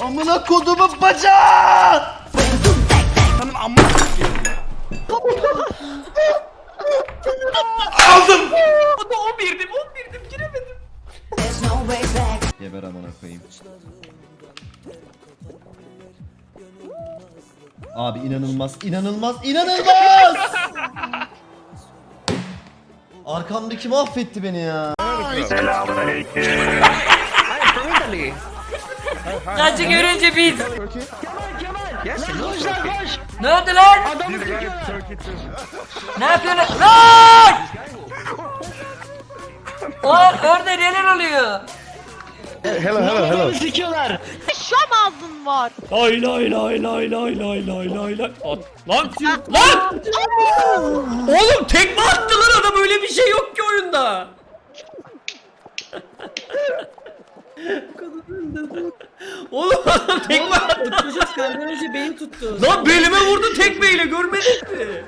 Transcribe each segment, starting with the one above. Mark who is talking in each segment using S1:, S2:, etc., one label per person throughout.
S1: Amına kodumun bacağı!
S2: Senin Aldım. O da 11'dim 11'dim giremedim.
S1: Geber amına koyayım. Abi inanılmaz, inanılmaz, inanılmaz! Arkamdaki mahvetti beni ya.
S3: Kaçı görünce biz. Ne oldu lan? Ne yapıyorsun? Lan! Lan orada neler oluyor?
S4: Şam ağzın var.
S3: Lay lay lay lay lay lay lay lay lay. At- Lan lan! Oğlum tekme attı lan adam öyle bir şey yok ki oyunda. Oğlum adam tekme attı.
S5: Çocuk senden önce beyin tuttu.
S3: Lan belime vurdu tekmeyle görmedin mi?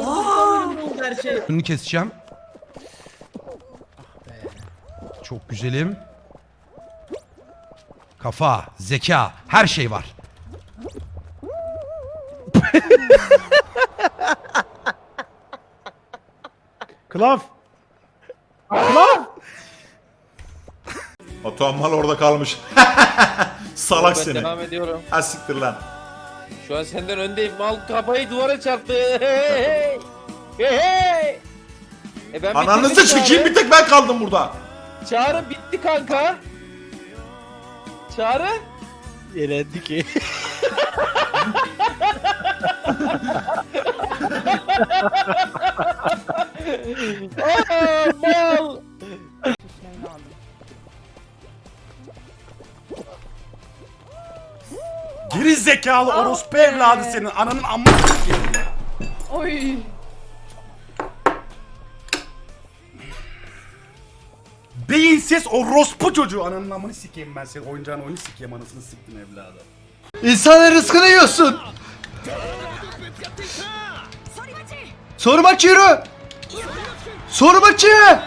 S5: Aa! oldu her şey.
S6: Bunu keseceğim. Çok güzelim. Kafa, zeka, her şey var.
S7: Klaf.
S8: Batuhan mal orada kalmış. Salak
S9: Ben
S8: seni.
S9: devam ediyorum.
S8: Ha siktir lan.
S9: Şu an senden öndeyim. Mal kafayı duvara çarptı. Hey hey. Hey hey. E ben
S8: Ananızı çekeyim bir tek ben kaldım burada.
S9: Çağrı. Çağrı bitti kanka. Çağrı.
S7: Elendi ki.
S9: Aa mal.
S2: Geri zekalı orospu evladı senin. Ananın amma
S4: Oy.
S2: Beyinsiz orospu çocuğu. Ananın amını sikeyim ben senin. Oyuncağın oyunu sikeyim anasını siktim evladı.
S1: İnsanın rızkını yiyorsun. Soru maçı yürü. Soru maçı.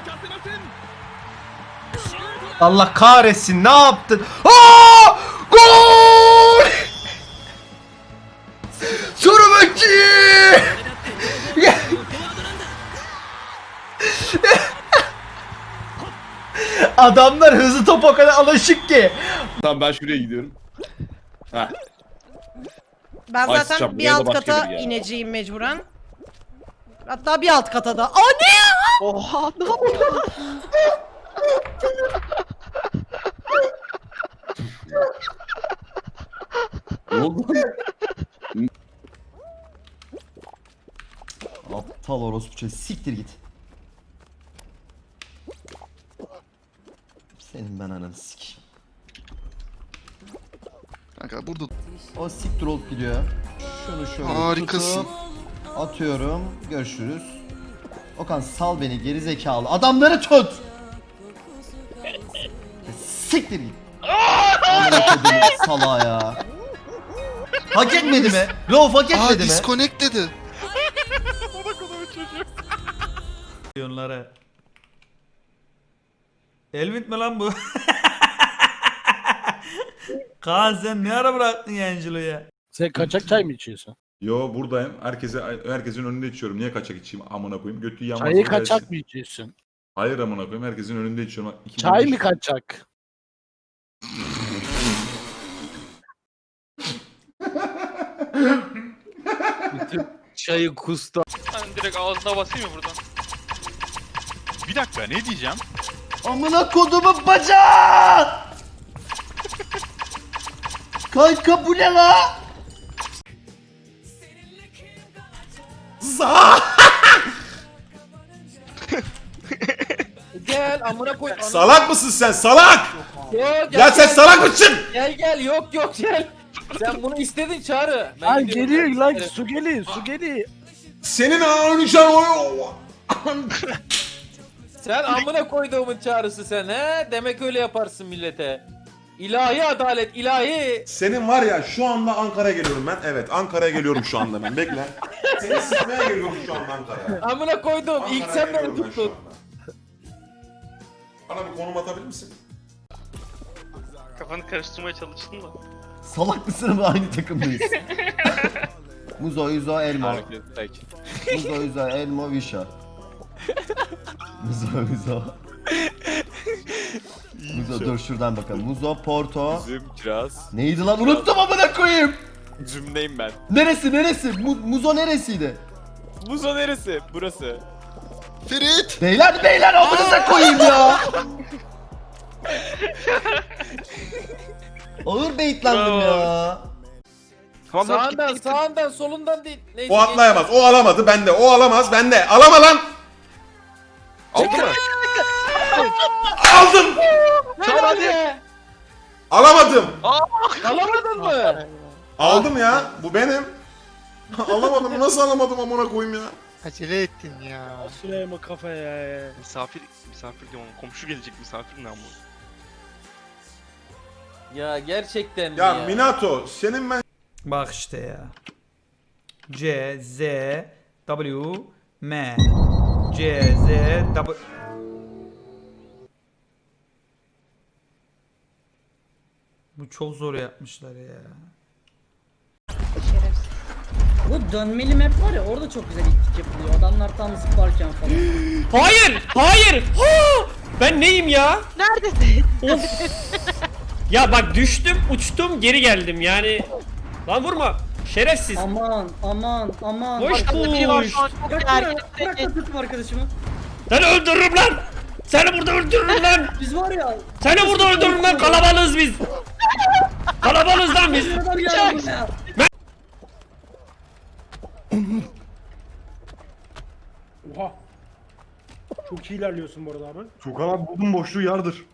S1: Allah kahretsin ne yaptın? Aa! Gol! Adamlar hızlı top o kadar alışık ki.
S10: Tamam ben şuraya gidiyorum. Heh.
S4: Ben
S10: Ay,
S4: zaten
S10: sıçacağım,
S4: bir
S10: buraya da
S4: alt
S10: başka
S4: kata
S10: biri ya.
S4: ineceğim mecburen. Hatta bir alt kata da. Aa ne ya? Oha ne yapıyor?
S10: Ne oldu?
S1: Aptal orospu çocuğu siktir git. Senin ben ananı sikeyim.
S11: Kanka burada
S1: O siktir olup gidiyor. Şunu şöyle
S11: Harikasın.
S1: tutup atıyorum. Görüşürüz. Okan sal beni geri zekalı. Adamları tut. Siktir git. Amına kodumun salağı ya. Hak etmedi mi? Rauf hak
S11: Aa
S1: etmedi mi?
S11: disconnect dedi.
S3: Milyonlara. Elvin mi lan bu? Kaan sen ne ara bıraktın Yangelo'ya?
S7: Sen kaçak çay mı içiyorsun?
S8: Yo buradayım. Herkese herkesin önünde içiyorum. Niye kaçak içeyim amına koyayım? Götü yanmaz.
S7: Çayı kaçak mı içiyorsun?
S8: Hayır amına koyayım. Herkesin önünde içiyorum. İki
S7: Çay mı kaçak?
S9: Çayı kusta.
S5: Ben direkt ağzına basayım mı buradan?
S2: Bir dakika ne diyeceğim?
S1: Amına kodumun bacağı! Kanka bu ne la?
S8: Za!
S9: Gel amına koy.
S8: Salak mısın sen salak?
S9: Gel, gel,
S8: Ya sen
S9: gel.
S8: salak mısın?
S9: Gel gel yok yok gel. Sen bunu istedin Çağrı. Ben gidiyorum.
S7: geliyor lan su geliyor su geliyor.
S8: Senin ananı şu an o...
S9: Sen amına koyduğumun çağrısı sen he? Demek öyle yaparsın millete. İlahi adalet ilahi.
S8: Senin var ya şu anda Ankara'ya geliyorum ben. Evet Ankara'ya geliyorum şu anda ben. Bekle. Seni sıkmaya geliyorum şu anda Ankara'ya.
S9: Amına koydum. İlk
S8: Ankara'ya
S9: sen beni
S8: geliyorum ben şu
S9: tuttun.
S8: anda. Bana bir konum atabilir misin?
S5: Kafanı karıştırmaya çalıştın da.
S1: Salak mısın ama aynı takımdayız. Muzo, Yuzo, Elmo. Muzo, Yuzo, Elmo, Visha. Muzo, Yuzo. Muzo dur şuradan bakalım. Muzo, Porto.
S11: Üzüm, kiraz.
S1: Neydi lan? Unuttum amına koyayım.
S11: Üzümdeyim ben.
S1: Neresi neresi? Mu- Muzo neresiydi?
S11: Muzo neresi? Burası.
S10: Ferit.
S1: Beyler beyler amınıza koyayım ya. Ağır baitlendim ya.
S9: Sağından sağından solundan değil. Neyse,
S8: O atlayamaz. O alamadı. Bende. O alamaz. Bende. Alama lan.
S11: Aldın mı?
S8: Aldım.
S9: Çabuk hadi.
S8: Alamadım.
S9: Alamadın mı?
S8: Aldım ya. Bu benim. alamadım. Nasıl alamadım amına koyayım ya?
S7: Acele ettin ya.
S9: Süleyman kafaya ya.
S11: Misafir, misafir diyorum. Komşu gelecek misafir ne ama?
S9: Ya gerçekten mi
S8: Ya
S9: ya?
S8: Minato senin ben
S3: Bak işte ya. C, Z, W, M. C, Z, W. Bu çok zor yapmışlar ya.
S5: Bu dönmeli map var ya orada çok güzel ittik yapılıyor. Adamlar tam zıplarken falan.
S3: Hayır! Hayır! Ha! Ben neyim ya?
S4: Neredesin?
S3: Of! ya bak düştüm, uçtum, geri geldim yani. Lan vurma! Şerefsiz!
S5: aman aman aman.
S3: Boş
S4: Arkada biri var şu an çok
S5: Bırak
S4: gergin.
S5: bırak, bırak da tutma arkadaşımı.
S3: Seni öldürürüm lan! Seni burada öldürürüm lan!
S5: Biz var ya.
S3: Seni burada öldürürüm lan! Kalabalığız biz! Kalabalığız lan biz!
S5: Geldi buraya.
S2: Oha. Çok iyi ilerliyorsun bu arada abi. Çok abi buldum boşluğu yardır.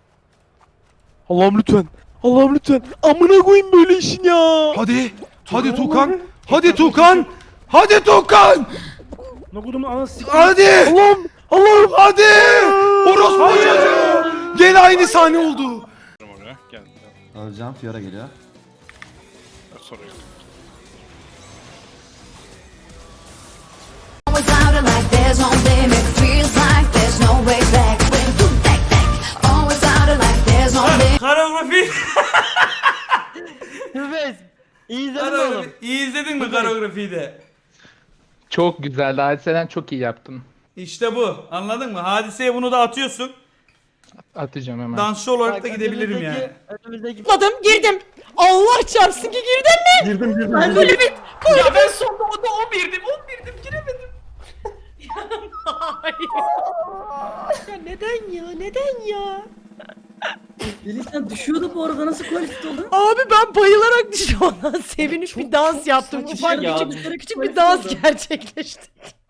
S7: Allah'ım lütfen. Allah'ım lütfen. Amına koyayım böyle işin ya.
S6: Hadi. Hadi Tukan. Hadi Tukan. Hadi Tukan.
S2: Ne kodumun anası siktir.
S6: Hadi.
S7: Allah'ım. Allah'ım.
S6: Hadi. Orospu çocuğu. Gene aynı sahne oldu.
S11: Oraya gel. gel.
S1: Öleceğim Fiora geliyor.
S11: Soruyor.
S4: İyi izledin mi oğlum?
S3: İyi izledin mi koreografiyi de?
S5: Çok güzeldi. Hadise'den çok iyi yaptın.
S3: İşte bu. Anladın mı? Hadiseye bunu da atıyorsun.
S5: Atacağım hemen.
S3: Dansçı olarak da gidebilirim yani.
S4: Önümüzdeki... Atladım girdim. Allah çarpsın ki girdin mi?
S2: Girdim girdim.
S4: Ben böyle bir...
S3: Ya ben sonunda o da 11'dim. 11'dim giremedim.
S4: Ya neden ya? Neden ya?
S5: Deli sen düşüyordu bu arada nasıl kualifikte oldun?
S4: Abi ben bayılarak düştüm sevinip bir dans yaptım. Ufak
S5: ya.
S4: küçük, küçük bir dans gerçekleştirdim.